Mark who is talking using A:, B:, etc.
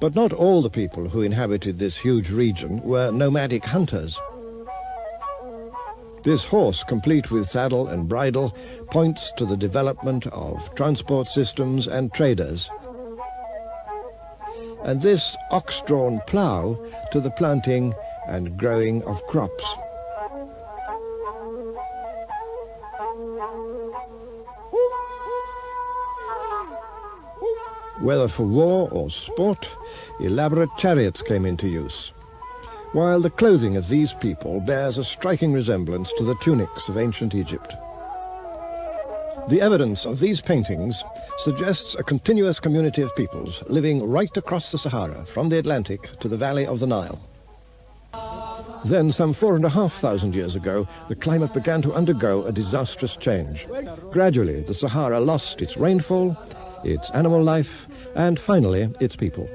A: But not all the people who inhabited this huge region were nomadic hunters. This horse, complete with saddle and bridle, points to the development of transport systems and traders. And this ox-drawn plough to the planting and growing of crops. Whether for war or sport, elaborate chariots came into use, while the clothing of these people bears a striking resemblance to the tunics of ancient Egypt. The evidence of these paintings suggests a continuous community of peoples living right across the Sahara, from the Atlantic to the valley of the Nile. Then, some four and a half thousand years ago, the climate began to undergo a disastrous change. Gradually, the Sahara lost its rainfall, its animal life, and finally, its people.